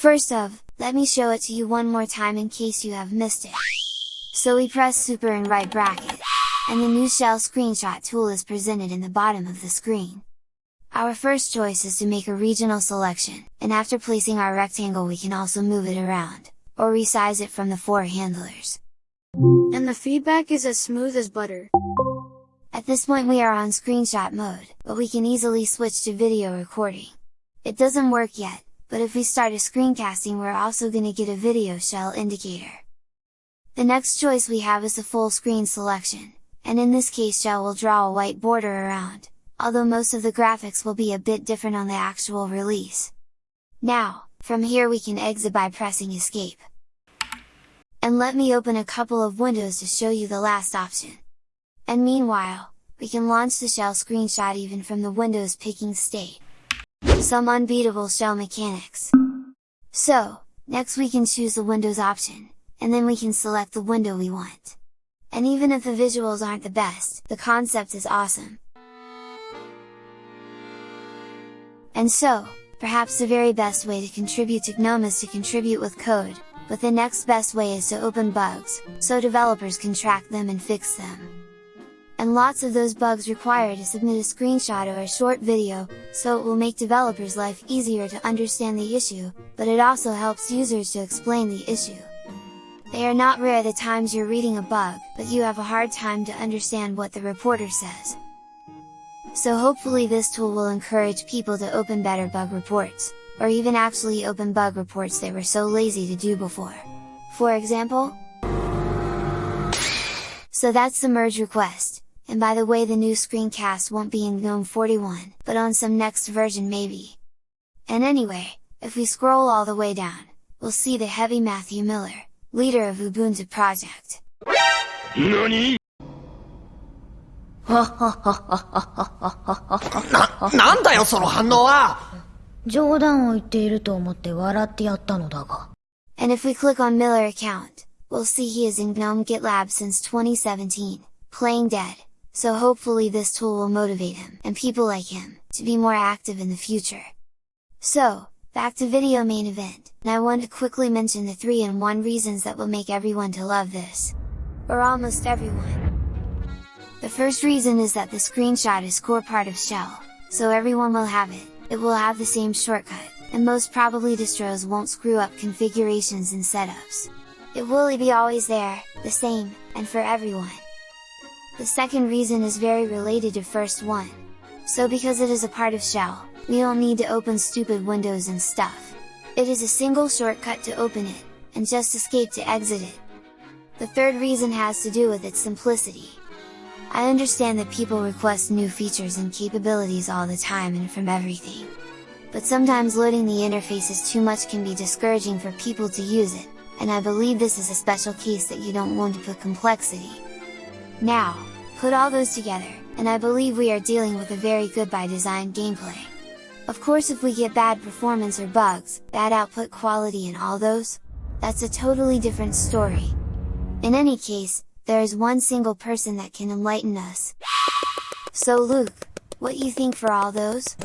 First of, let me show it to you one more time in case you have missed it. So we press super and right bracket, and the new shell screenshot tool is presented in the bottom of the screen. Our first choice is to make a regional selection, and after placing our rectangle we can also move it around, or resize it from the four handlers. And the feedback is as smooth as butter. At this point we are on screenshot mode, but we can easily switch to video recording. It doesn't work yet, but if we start a screencasting we're also gonna get a video shell indicator. The next choice we have is the full screen selection, and in this case shell will draw a white border around, although most of the graphics will be a bit different on the actual release. Now, from here we can exit by pressing escape. And let me open a couple of windows to show you the last option. And meanwhile, we can launch the shell screenshot even from the Windows picking state some unbeatable shell mechanics! So, next we can choose the Windows option, and then we can select the window we want. And even if the visuals aren't the best, the concept is awesome! And so, perhaps the very best way to contribute to GNOME is to contribute with code, but the next best way is to open bugs, so developers can track them and fix them and lots of those bugs require to submit a screenshot or a short video, so it will make developers' life easier to understand the issue, but it also helps users to explain the issue. They are not rare the times you're reading a bug, but you have a hard time to understand what the reporter says. So hopefully this tool will encourage people to open better bug reports, or even actually open bug reports they were so lazy to do before. For example? So that's the merge request, and by the way the new screencast won't be in GNOME 41, but on some next version maybe. And anyway, if we scroll all the way down, we'll see the heavy Matthew Miller, leader of Ubuntu project. NANI? and if we click on Miller account, we'll see he is in GNOME GitLab since 2017, playing dead so hopefully this tool will motivate him, and people like him, to be more active in the future. So, back to video main event, and I want to quickly mention the 3 in 1 reasons that will make everyone to love this. Or almost everyone. The first reason is that the screenshot is core part of shell, so everyone will have it, it will have the same shortcut, and most probably distros won't screw up configurations and setups. It will be always there, the same, and for everyone. The second reason is very related to first one. So because it is a part of shell, we don't need to open stupid windows and stuff. It is a single shortcut to open it, and just escape to exit it. The third reason has to do with its simplicity. I understand that people request new features and capabilities all the time and from everything. But sometimes loading the interfaces too much can be discouraging for people to use it, and I believe this is a special case that you don't want to put complexity. Now, put all those together, and I believe we are dealing with a very good by design gameplay. Of course if we get bad performance or bugs, bad output quality and all those, that's a totally different story. In any case, there is one single person that can enlighten us. So Luke, what you think for all those?